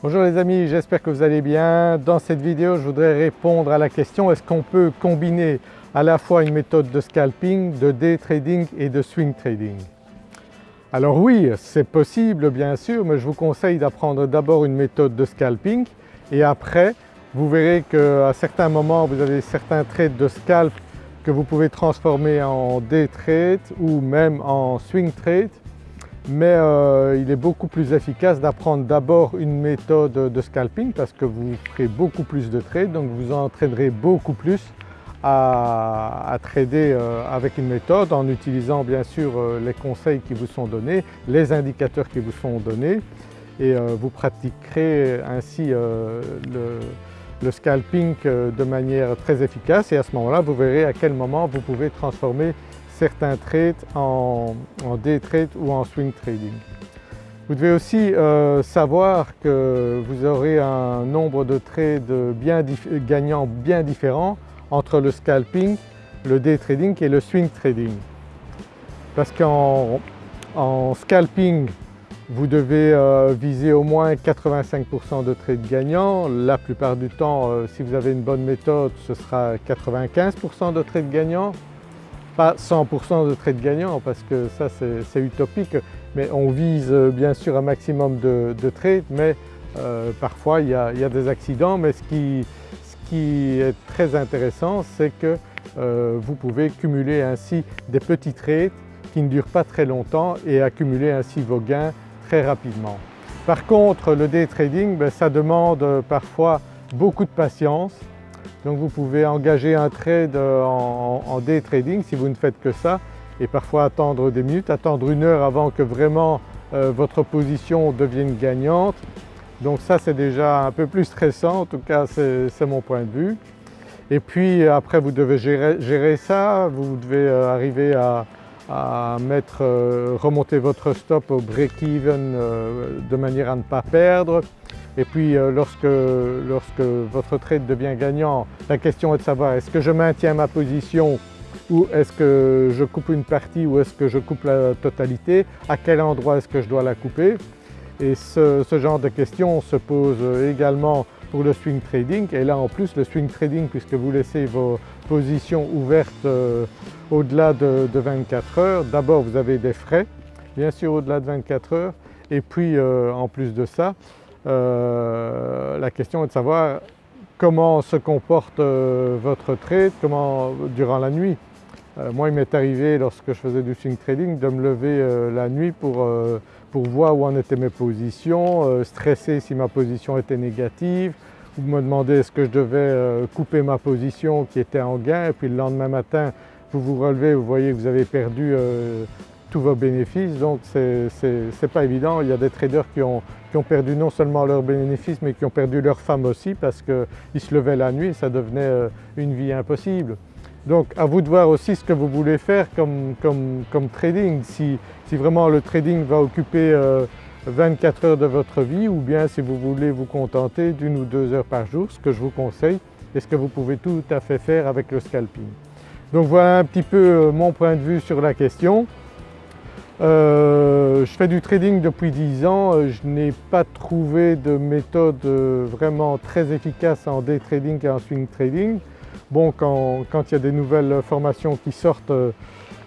Bonjour les amis, j'espère que vous allez bien. Dans cette vidéo je voudrais répondre à la question est-ce qu'on peut combiner à la fois une méthode de scalping, de day trading et de swing trading? Alors oui c'est possible bien sûr mais je vous conseille d'apprendre d'abord une méthode de scalping et après vous verrez qu'à certains moments vous avez certains trades de scalp que vous pouvez transformer en day trade ou même en swing trade mais euh, il est beaucoup plus efficace d'apprendre d'abord une méthode de scalping parce que vous ferez beaucoup plus de trades. Donc vous entraînerez beaucoup plus à, trader euh, avec une méthode en utilisant bien sûr euh, les conseils qui vous sont donnés, les indicateurs qui vous sont donnés. Et vous pratiquerez ainsi le, scalping de manière très efficace. Et à ce moment-là vous verrez à quel moment vous pouvez transformer certains trades en, day trade ou en swing trading. Vous devez aussi euh, savoir que vous aurez un nombre de trades bien gagnants bien différents entre le scalping, le day trading et le swing trading. Parce qu'en scalping, vous devez euh, viser au moins 85% de trades gagnants. La plupart du temps, euh, si vous avez une bonne méthode, ce sera 95% de trades gagnants pas 100% de trades gagnants parce que ça c'est utopique, mais on vise euh, bien sûr un maximum de, trades, mais euh, parfois il y, a, des accidents. Mais ce qui, est très intéressant, c'est que euh, vous pouvez cumuler ainsi des petits trades qui ne durent pas très longtemps et accumuler ainsi vos gains très rapidement. Par contre le day trading, ben, ça demande parfois beaucoup de patience, donc vous pouvez engager un trade en, day trading si vous ne faites que ça et parfois attendre des minutes, attendre une heure avant que vraiment euh, votre position devienne gagnante. Donc ça c'est déjà un peu plus stressant, en tout cas c'est mon point de vue. Et puis après vous devez gérer, ça, vous devez euh, arriver à, euh, remonter votre stop au break-even de manière à ne pas perdre. Et puis euh, lorsque, lorsque votre trade devient gagnant, la question est de savoir est-ce que je maintiens ma position ou est-ce que je coupe une partie ou est-ce que je coupe la totalité, à quel endroit est-ce que je dois la couper? Et ce, genre de questions se pose également pour le swing trading. Et là en plus le swing trading puisque vous laissez vos positions ouvertes euh, au-delà de, 24 heures, d'abord vous avez des frais bien sûr au-delà de 24 heures. Et puis euh, en plus de ça euh, la question est de savoir comment se comporte euh, votre trade comment, durant la nuit. Euh, moi il m'est arrivé lorsque je faisais du swing trading de me lever la nuit pour, pour voir où en étaient mes positions, stresser si ma position était négative ou me demander est-ce que je devais couper ma position qui était en gain et puis le lendemain matin vous vous relevez, vous voyez que vous avez perdu tous vos bénéfices donc c'est pas évident. Il y a des traders qui ont, perdu non seulement leurs bénéfices mais qui ont perdu leur femme aussi parce qu'ils se levaient la nuit et ça devenait euh, une vie impossible. Donc à vous de voir aussi ce que vous voulez faire comme, trading, si, vraiment le trading va occuper 24 euh, heures de votre vie ou bien si vous voulez vous contenter d'une ou deux heures par jour, ce que je vous conseille et ce que vous pouvez tout à fait faire avec le scalping. Donc voilà un petit peu euh, mon point de vue sur la question. Euh, je fais du trading depuis 10 ans, euh, je n'ai pas trouvé de méthode euh, vraiment très efficace en day trading et en swing trading. Bon quand, il y a des nouvelles formations qui sortent,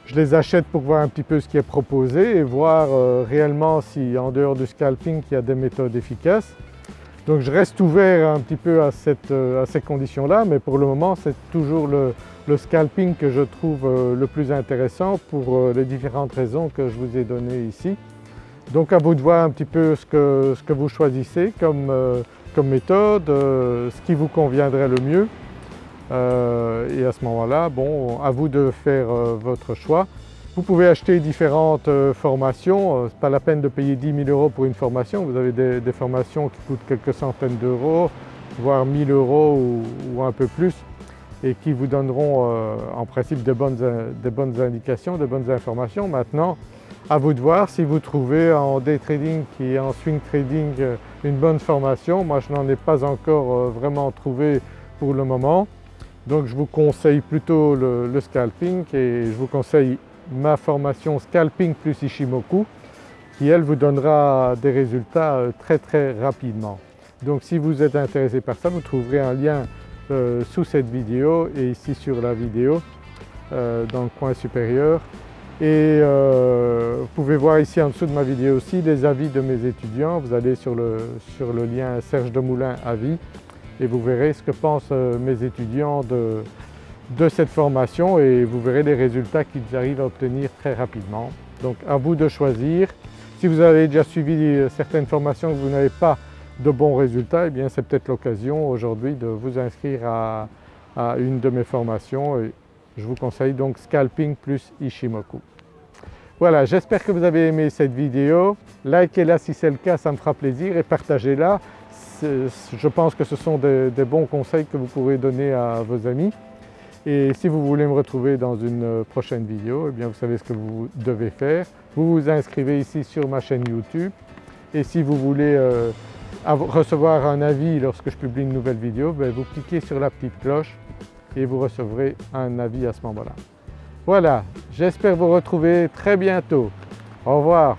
je les achète pour voir un petit peu ce qui est proposé et voir réellement si en dehors du scalping il y a des méthodes efficaces. Donc je reste ouvert un petit peu à, à ces conditions-là mais pour le moment c'est toujours le, scalping que je trouve euh, le plus intéressant pour euh, les différentes raisons que je vous ai données ici. Donc à vous de voir un petit peu ce que, ce que vous choisissez comme, euh, comme méthode, ce qui vous conviendrait le mieux et à ce moment-là, bon, à vous de faire votre choix. Vous pouvez acheter différentes formations, ce n'est pas la peine de payer 10 000 euros pour une formation, vous avez des, formations qui coûtent quelques centaines d'euros, voire 1000 euros ou un peu plus et qui vous donneront euh, en principe de bonnes, indications, de bonnes informations. Maintenant, à vous de voir si vous trouvez en day trading et en swing trading euh, une bonne formation. Moi je n'en ai pas encore euh, vraiment trouvé pour le moment. Donc je vous conseille plutôt le, scalping et je vous conseille ma formation Scalping plus Ishimoku qui elle vous donnera des résultats très très rapidement. Donc si vous êtes intéressé par ça, vous trouverez un lien euh, sous cette vidéo et ici sur la vidéo euh, dans le coin supérieur. Et euh, vous pouvez voir ici en dessous de ma vidéo aussi les avis de mes étudiants. Vous allez sur le, sur le lien Serge Demoulin avis et vous verrez ce que pensent mes étudiants de, de cette formation et vous verrez les résultats qu'ils arrivent à obtenir très rapidement. Donc à vous de choisir. Si vous avez déjà suivi certaines formations que vous n'avez pas de bons résultats, eh bien c'est peut-être l'occasion aujourd'hui de vous inscrire à, une de mes formations. Et je vous conseille donc Scalping plus Ishimoku. Voilà, j'espère que vous avez aimé cette vidéo. Likez-la si c'est le cas, ça me fera plaisir et partagez-la. Je pense que ce sont des, bons conseils que vous pourrez donner à vos amis. Et si vous voulez me retrouver dans une prochaine vidéo, eh bien vous savez ce que vous devez faire. Vous vous inscrivez ici sur ma chaîne YouTube et si vous voulez euh, recevoir un avis lorsque je publie une nouvelle vidéo, ben, vous cliquez sur la petite cloche et vous recevrez un avis à ce moment-là. Voilà, j'espère vous retrouver très bientôt. Au revoir.